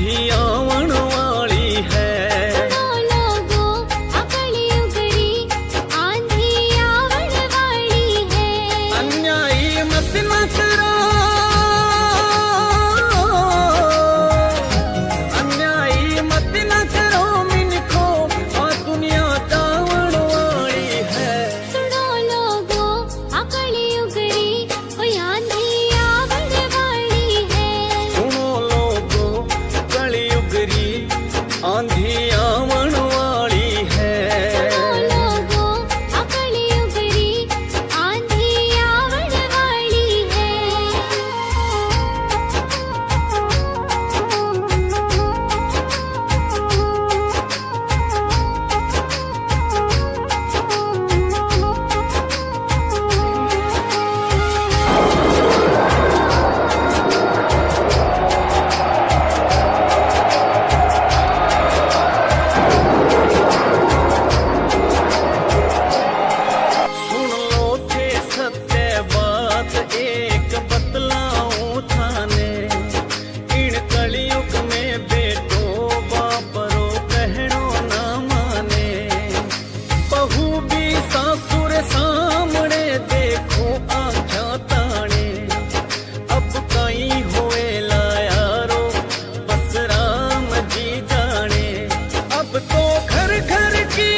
जियो आंधी तो घर घर की।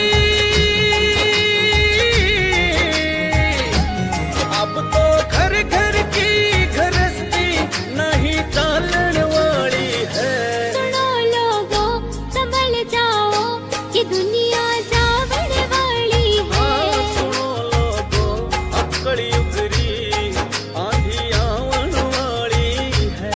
अब तो घर घर की घरस्ती नहीं चालन वाली है। सुनो लोगों, संभल जाओ कि दुनिया